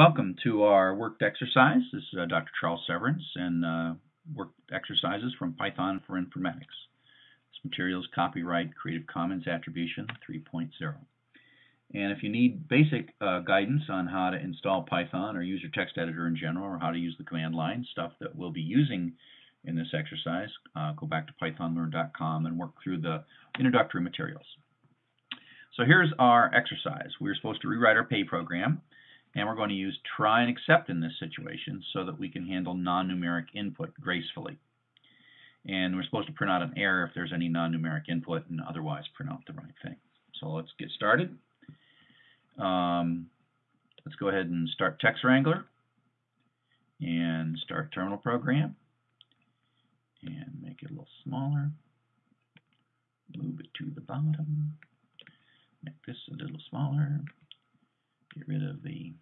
Welcome to our worked exercise. This is uh, Dr. Charles Severance and uh, worked exercises from Python for Informatics. This material is copyright Creative Commons Attribution 3.0. And if you need basic uh, guidance on how to install Python or use your text editor in general or how to use the command line, stuff that we'll be using in this exercise, uh, go back to pythonlearn.com and work through the introductory materials. So here's our exercise. We're supposed to rewrite our pay program and we're going to use try and except in this situation so that we can handle non-numeric input gracefully. And we're supposed to print out an error if there's any non-numeric input and otherwise print out the right thing. So let's get started. Um, let's go ahead and start Text Wrangler and start terminal program and make it a little smaller. Move it to the bottom. Make this a little smaller get rid of the.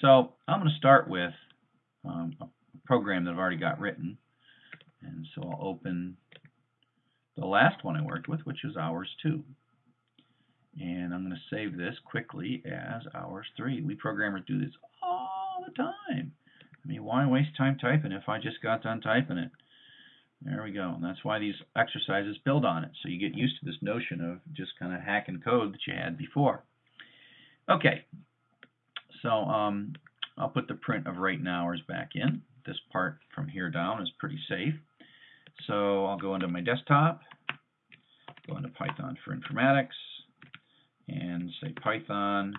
So I'm going to start with um, a program that I've already got written. And so I'll open the last one I worked with, which is hours 2. And I'm going to save this quickly as hours 3. We programmers do this all the time. I mean, why waste time typing if I just got done typing it? There we go. And that's why these exercises build on it. So you get used to this notion of just kind of hacking code that you had before. Okay, so um, I'll put the print of right hours back in. This part from here down is pretty safe. So I'll go into my desktop, go into Python for Informatics, and say Python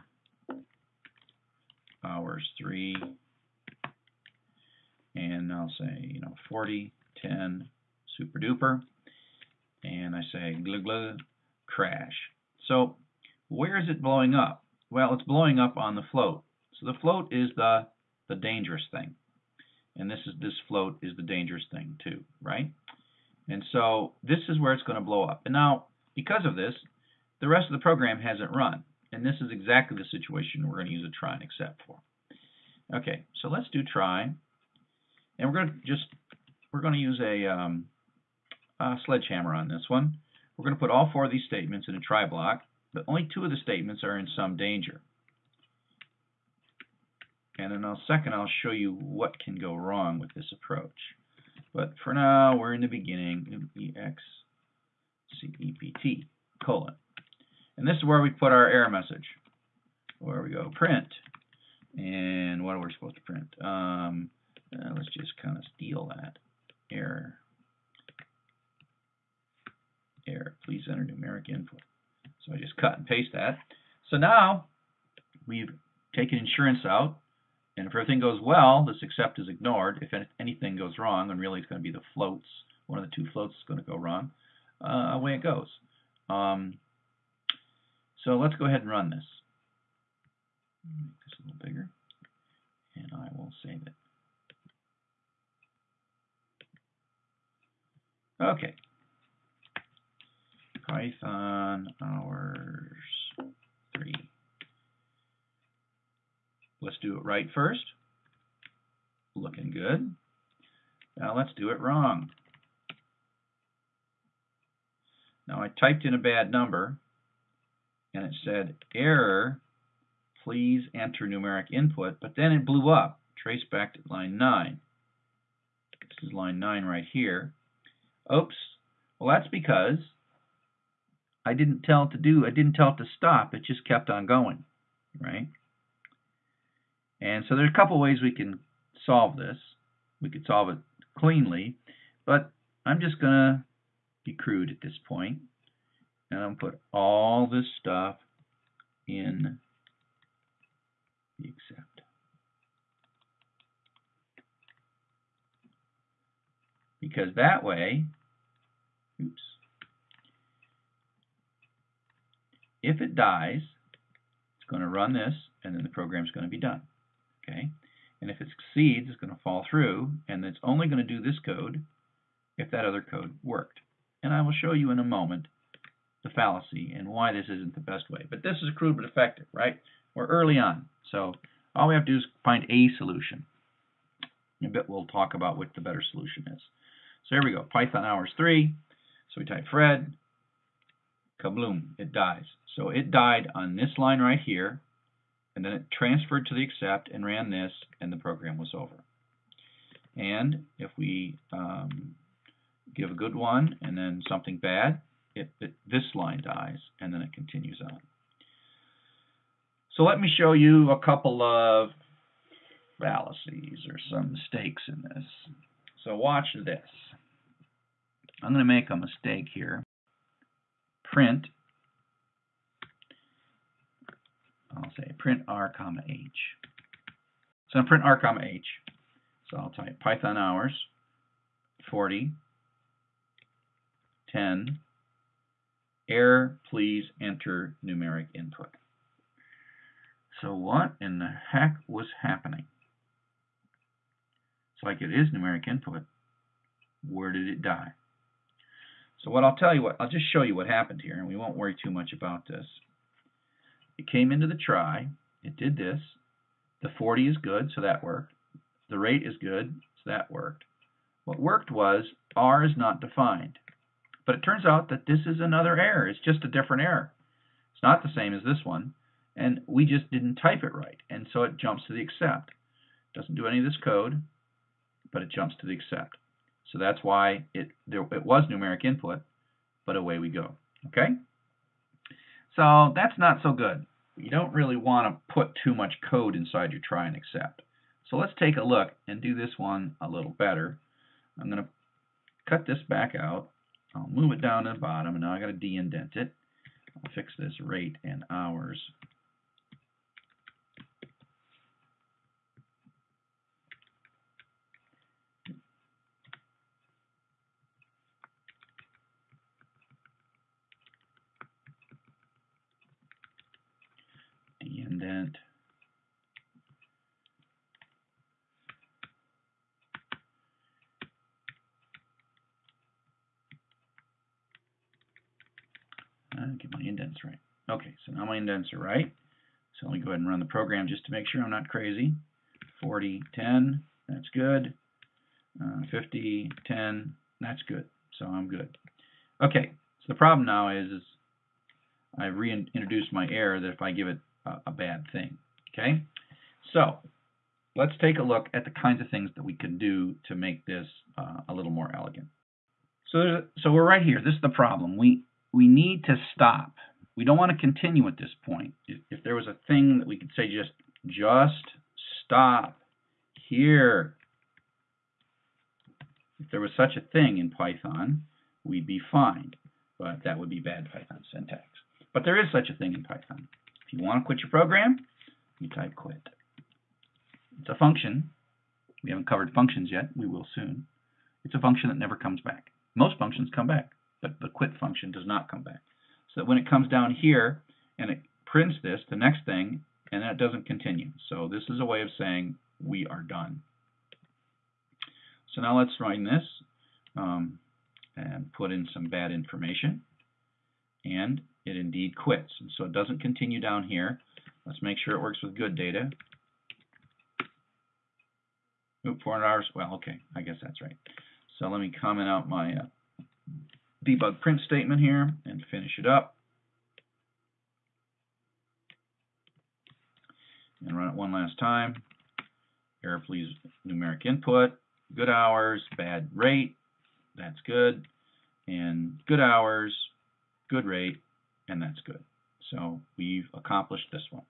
hours 3, and I'll say, you know, 40, 10, super duper, and I say glug glug crash. So where is it blowing up? Well, it's blowing up on the float. So the float is the, the dangerous thing. And this is this float is the dangerous thing too, right? And so this is where it's going to blow up. And now, because of this, the rest of the program hasn't run. And this is exactly the situation we're going to use a try and except for. Okay, so let's do try. And we're going to just, we're going to use a, um, a sledgehammer on this one. We're going to put all four of these statements in a try block but only two of the statements are in some danger. And in a second, I'll show you what can go wrong with this approach. But for now, we're in the beginning, E-X-C-E-P-T, colon. And this is where we put our error message. Where we go, print. And what are we supposed to print? Um, uh, let's just kind of steal that. Error. Error. Please enter numeric input. So I just cut and paste that. So now we've taken insurance out, if everything goes well, this except is ignored. If anything goes wrong, and really it's going to be the floats, one of the two floats is going to go wrong, uh, away it goes. Um, so let's go ahead and run this. Make this a little bigger, and I will save it. Okay, Python hours 3. Let's do it right first. Looking good. Now let's do it wrong. Now I typed in a bad number and it said error please enter numeric input but then it blew up trace back to line 9 this is line 9 right here oops well that's because I didn't tell it to do, I didn't tell it to stop, it just kept on going, right? And so there's a couple ways we can solve this. We could solve it cleanly, but I'm just going to be crude at this point, and I'm going to put all this stuff in the except. Because that way, oops, If it dies, it's going to run this, and then the program is going to be done. Okay, And if it succeeds, it's going to fall through, and it's only going to do this code if that other code worked. And I will show you in a moment the fallacy and why this isn't the best way. But this is crude but effective, right? We're early on, so all we have to do is find a solution. In a bit we'll talk about what the better solution is. So here we go, Python hours 3. So we type Fred, kabloom, it dies. So it died on this line right here, and then it transferred to the except and ran this, and the program was over. And if we um, give a good one and then something bad, it, it, this line dies, and then it continues on. So let me show you a couple of fallacies or some mistakes in this. So watch this. I'm going to make a mistake here. Print, I'll say print r comma h. So I'm print r comma h. So I'll type Python hours 40 10 error please enter numeric input. So what in the heck was happening? It's like it is numeric input. Where did it die? So what I'll tell you what, I'll just show you what happened here, and we won't worry too much about this. It came into the try, it did this, the 40 is good, so that worked. The rate is good, so that worked. What worked was R is not defined. But it turns out that this is another error. It's just a different error. It's not the same as this one, and we just didn't type it right, and so it jumps to the except. Doesn't do any of this code, but it jumps to the except. So that's why it, there, it was numeric input, but away we go. Okay? So that's not so good. You don't really want to put too much code inside your try and except. So let's take a look and do this one a little better. I'm going to cut this back out. I'll move it down to the bottom, and now i got to de-indent it. I'll fix this rate and hours Uh, get my indents right. Okay, so now my indents are right. So let me go ahead and run the program just to make sure I'm not crazy. 40, 10, that's good. Uh, 50, 10, that's good. So I'm good. Okay, so the problem now is, is I reintroduced my error that if I give it a bad thing. Okay, so let's take a look at the kinds of things that we can do to make this uh, a little more elegant. So, so we're right here. This is the problem. We we need to stop. We don't want to continue at this point. If, if there was a thing that we could say just just stop here. If there was such a thing in Python, we'd be fine. But that would be bad Python syntax. But there is such a thing in Python. If you want to quit your program, you type quit. It's a function. We haven't covered functions yet. We will soon. It's a function that never comes back. Most functions come back, but the quit function does not come back. So when it comes down here and it prints this, the next thing, and that doesn't continue. So this is a way of saying we are done. So now let's run this um, and put in some bad information. And it indeed quits. And so it doesn't continue down here. Let's make sure it works with good data. Oop, 400 hours. Well, okay, I guess that's right. So let me comment out my uh, debug print statement here and finish it up. And run it one last time. Error please numeric input. Good hours, bad rate. That's good. And good hours, good rate, and that's good. So we've accomplished this one.